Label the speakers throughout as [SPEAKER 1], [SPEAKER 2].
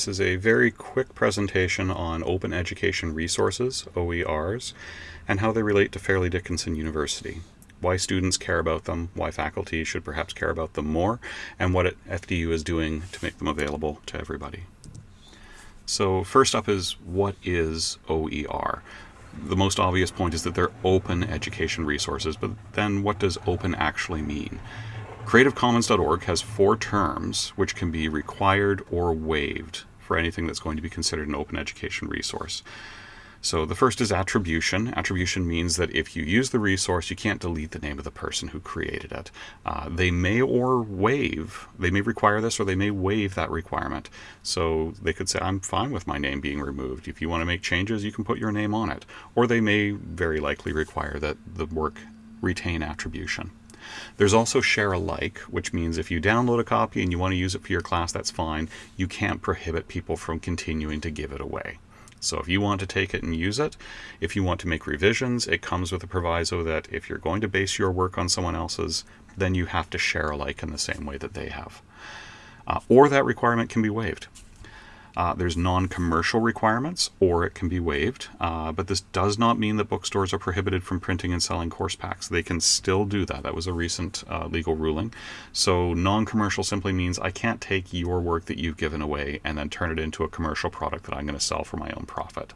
[SPEAKER 1] This is a very quick presentation on open education resources, OERs, and how they relate to Fairleigh Dickinson University. Why students care about them, why faculty should perhaps care about them more, and what FDU is doing to make them available to everybody. So first up is what is OER? The most obvious point is that they're open education resources, but then what does open actually mean? CreativeCommons.org has four terms which can be required or waived for anything that's going to be considered an open education resource. So the first is attribution. Attribution means that if you use the resource, you can't delete the name of the person who created it. Uh, they may or waive, they may require this or they may waive that requirement. So they could say, I'm fine with my name being removed. If you want to make changes, you can put your name on it. Or they may very likely require that the work retain attribution. There's also share alike, which means if you download a copy and you want to use it for your class, that's fine. You can't prohibit people from continuing to give it away. So if you want to take it and use it, if you want to make revisions, it comes with a proviso that if you're going to base your work on someone else's, then you have to share alike in the same way that they have. Uh, or that requirement can be waived. Uh, there's non-commercial requirements, or it can be waived, uh, but this does not mean that bookstores are prohibited from printing and selling course packs. They can still do that. That was a recent uh, legal ruling. So non-commercial simply means I can't take your work that you've given away and then turn it into a commercial product that I'm going to sell for my own profit.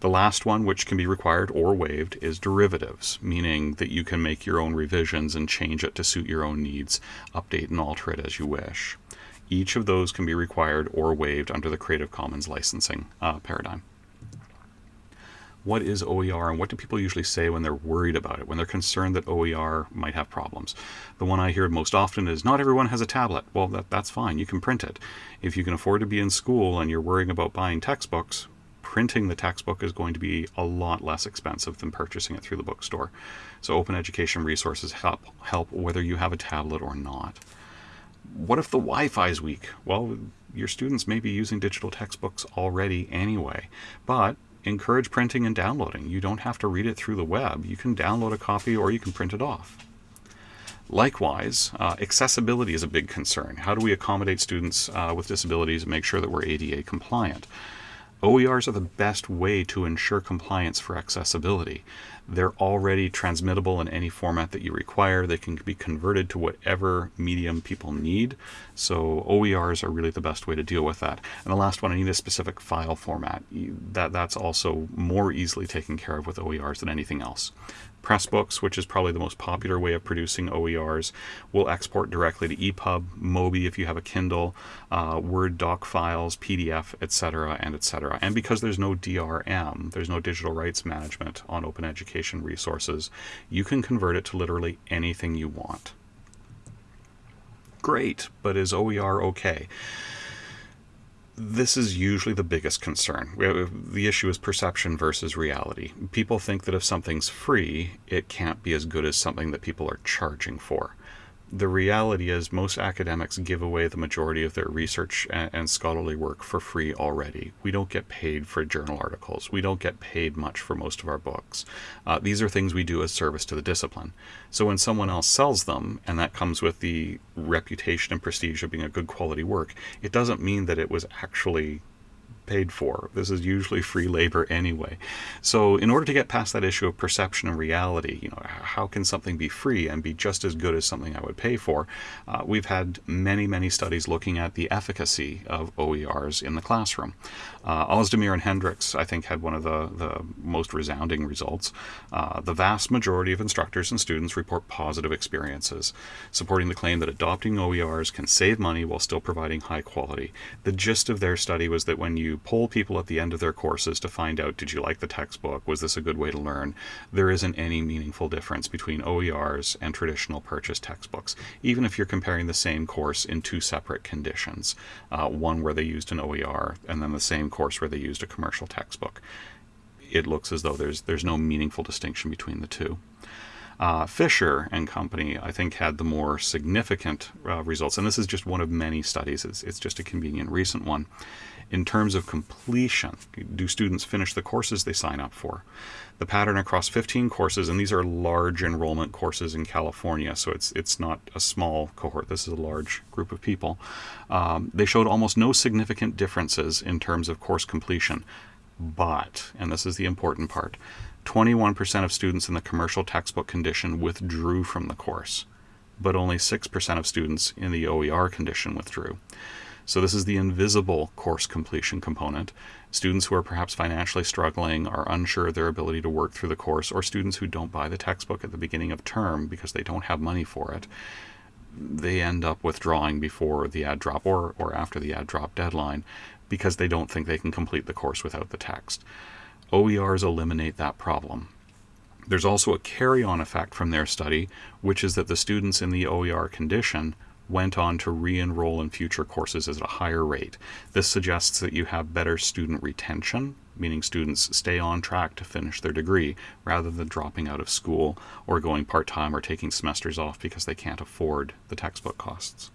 [SPEAKER 1] The last one, which can be required or waived, is derivatives, meaning that you can make your own revisions and change it to suit your own needs, update and alter it as you wish. Each of those can be required or waived under the Creative Commons licensing uh, paradigm. What is OER and what do people usually say when they're worried about it, when they're concerned that OER might have problems? The one I hear most often is not everyone has a tablet. Well, that, that's fine, you can print it. If you can afford to be in school and you're worrying about buying textbooks, printing the textbook is going to be a lot less expensive than purchasing it through the bookstore. So open education resources help, help whether you have a tablet or not what if the Wi-Fi is weak? Well, your students may be using digital textbooks already anyway, but encourage printing and downloading. You don't have to read it through the web. You can download a copy or you can print it off. Likewise, uh, accessibility is a big concern. How do we accommodate students uh, with disabilities and make sure that we're ADA compliant? OERs are the best way to ensure compliance for accessibility. They're already transmittable in any format that you require. They can be converted to whatever medium people need. So OERs are really the best way to deal with that. And the last one, I need a specific file format. That, that's also more easily taken care of with OERs than anything else. Pressbooks, which is probably the most popular way of producing OERs, will export directly to EPUB, Mobi if you have a Kindle, uh, Word doc files, PDF, etc., and etc. And because there's no DRM, there's no digital rights management on open education resources, you can convert it to literally anything you want. Great, but is OER okay? this is usually the biggest concern. The issue is perception versus reality. People think that if something's free, it can't be as good as something that people are charging for the reality is most academics give away the majority of their research and, and, scholarly work for free already. We don't get paid for journal articles. We don't get paid much for most of our books. Uh, these are things we do as service to the discipline. So when someone else sells them, and that comes with the reputation and prestige of being a good quality work, it doesn't mean that it was actually paid for. This is usually free labor anyway. So in order to get past that issue of perception and reality, you know, how can something be free and be just as good as something I would pay for? Uh, we've had many, many studies looking at the efficacy of OERs in the classroom. Uh, Ozdemir and Hendricks, I think, had one of the, the most resounding results. Uh, the vast majority of instructors and students report positive experiences, supporting the claim that adopting OERs can save money while still providing high quality. The gist of their study was that when you you poll people at the end of their courses to find out did you like the textbook, was this a good way to learn, there isn't any meaningful difference between OERs and traditional purchase textbooks, even if you're comparing the same course in two separate conditions, uh, one where they used an OER and then the same course where they used a commercial textbook. It looks as though there's, there's no meaningful distinction between the two. Uh, Fischer and company, I think, had the more significant uh, results, and this is just one of many studies, it's, it's just a convenient recent one In terms of completion, do students finish the courses they sign up for? The pattern across 15 courses, and these are large enrollment courses in California, so it's it's not a small cohort. This is a large group of people. Um, they showed almost no significant differences in terms of course completion, but, and this is the important part, 21% of students in the commercial textbook condition withdrew from the course, but only 6% of students in the OER condition withdrew. So this is the invisible course completion component. Students who are perhaps financially struggling are unsure of their ability to work through the course, or students who don't buy the textbook at the beginning of term because they don't have money for it, they end up withdrawing before the add drop or, or after the add drop deadline because they don't think they can complete the course without the text. OERs eliminate that problem. There's also a carry on effect from their study, which is that the students in the OER condition went on to re enroll in future courses at a higher rate. This suggests that you have better student retention, meaning students stay on track to finish their degree rather than dropping out of school or going part time or taking semesters off because they can't afford the textbook costs.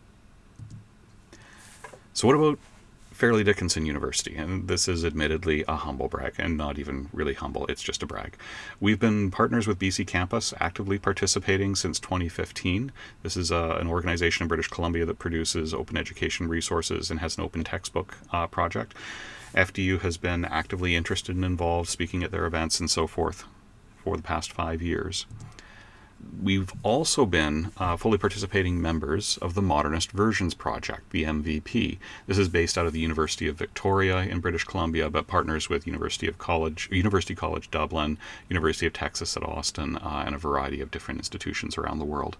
[SPEAKER 1] So, what about Fairleigh Dickinson University, and this is admittedly a humble brag, and not even really humble, it's just a brag. We've been partners with BC Campus, actively participating since 2015. This is uh, an organization in British Columbia that produces open education resources and has an open textbook uh, project. FDU has been actively interested and involved, speaking at their events and so forth for the past five years we've also been uh, fully participating members of the Modernist Versions Project, the MVP. This is based out of the University of Victoria in British Columbia, but partners with University of College, University College Dublin, University of Texas at Austin, uh, and a variety of different institutions around the world.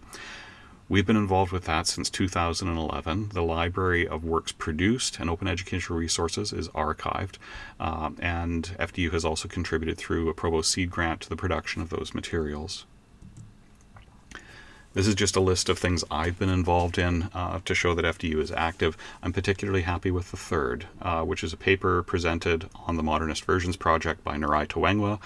[SPEAKER 1] We've been involved with that since 2011. The library of works produced and open educational resources is archived, uh, and FDU has also contributed through a Provost Seed grant to the production of those materials. This is just a list of things I've been involved in uh, to show that FDU is active. I'm particularly happy with the third, uh, which is a paper presented on the Modernist Versions Project by Narai Tawengwa,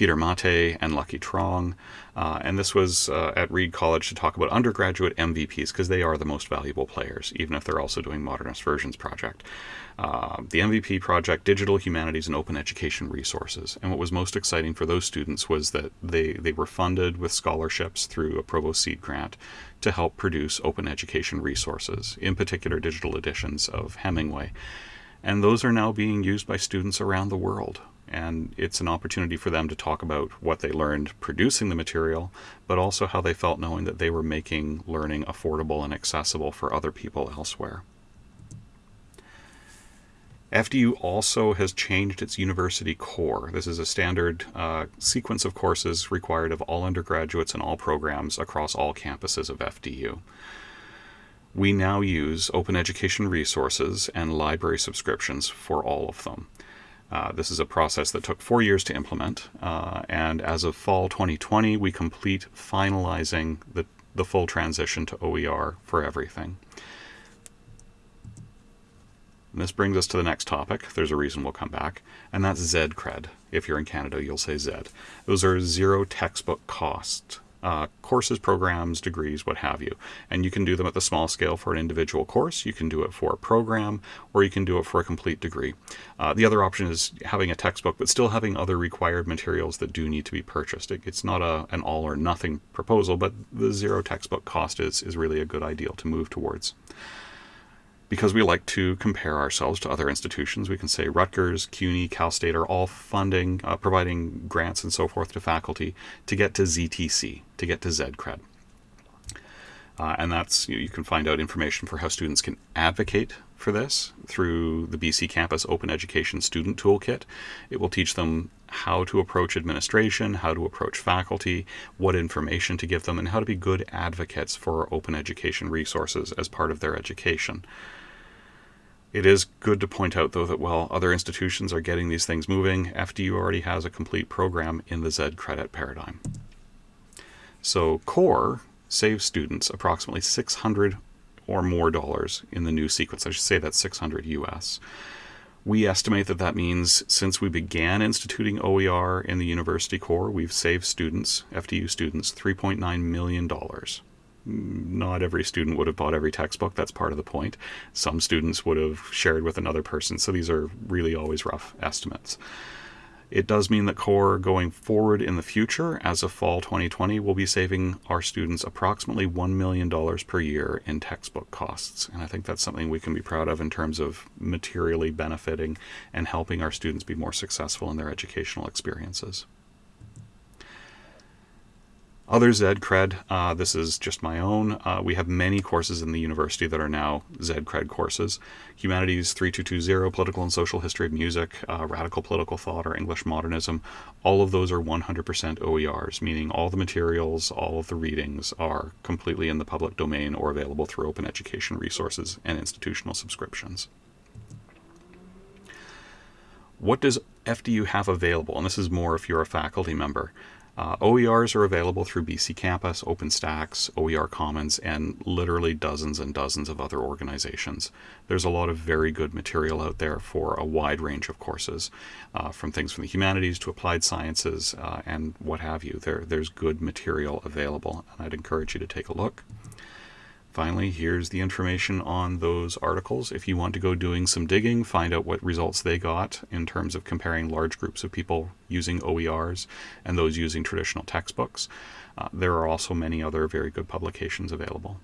[SPEAKER 1] Peter Mate, and Lucky Trong. Uh, and this was uh, at Reed College to talk about undergraduate MVPs because they are the most valuable players, even if they're also doing Modernist Versions Project. Uh, the MVP project, Digital Humanities and Open Education Resources. And what was most exciting for those students was that they, they were funded with scholarships through a Provost Seed grant to help produce open education resources, in particular digital editions of Hemingway. And those are now being used by students around the world. And it's an opportunity for them to talk about what they learned producing the material, but also how they felt knowing that they were making learning affordable and accessible for other people elsewhere. FDU also has changed its university core. This is a standard uh, sequence of courses required of all undergraduates and all programs across all campuses of FDU. We now use open education resources and library subscriptions for all of them. Uh, this is a process that took four years to implement, uh, and as of fall 2020, we complete finalizing the, the full transition to OER for everything. And this brings us to the next topic. There's a reason we'll come back, and that's ZCred. If you're in Canada, you'll say Z. Those are zero textbook cost uh, courses, programs, degrees, what have you. And you can do them at the small scale for an individual course, you can do it for a program, or you can do it for a complete degree. Uh, the other option is having a textbook, but still having other required materials that do need to be purchased. It, it's not a, an all or nothing proposal, but the zero textbook cost is, is really a good ideal to move towards because we like to compare ourselves to other institutions, we can say Rutgers, CUNY, Cal State are all funding, uh, providing grants and so forth to faculty to get to ZTC, to get to ZCred. Uh, and that's, you, know, you can find out information for how students can advocate for this through the BC Campus Open Education Student Toolkit. It will teach them how to approach administration, how to approach faculty, what information to give them, and how to be good advocates for open education resources as part of their education. It is good to point out, though, that while other institutions are getting these things moving, FDU already has a complete program in the Z credit paradigm. So CORE saves students approximately 600 or more dollars in the new sequence. I should say that's 600 US. We estimate that that means since we began instituting OER in the university core, we've saved students, FDU students, $3.9 million not every student would have bought every textbook. That's part of the point. Some students would have shared with another person. So these are really always rough estimates. It does mean that CORE going forward in the future, as of fall 2020, will be saving our students approximately $1 million per year in textbook costs. And I think that's something we can be proud of in terms of materially benefiting and helping our students be more successful in their educational experiences. Other ZED cred, uh, this is just my own. Uh, we have many courses in the university that are now ZED cred courses. Humanities 3220, Political and Social History of Music, uh, Radical Political Thought, or English Modernism. All of those are 100% OERs, meaning all the materials, all of the readings are completely in the public domain or available through open education resources and institutional subscriptions. What does FDU have available? And this is more if you're a faculty member. Uh, OERs are available through BC Campus, OpenStax, OER Commons, and literally dozens and dozens of other organizations. There's a lot of very good material out there for a wide range of courses, uh, from things from the humanities to applied sciences uh, and what have you. There, there's good material available, and I'd encourage you to take a look. Finally, here's the information on those articles. If you want to go doing some digging, find out what results they got in terms of comparing large groups of people using OERs and those using traditional textbooks. Uh, there are also many other very good publications available.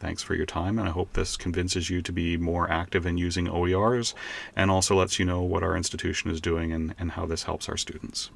[SPEAKER 1] Thanks for your time, and I hope this convinces you to be more active in using OERs and also lets you know what our institution is doing and, and how this helps our students.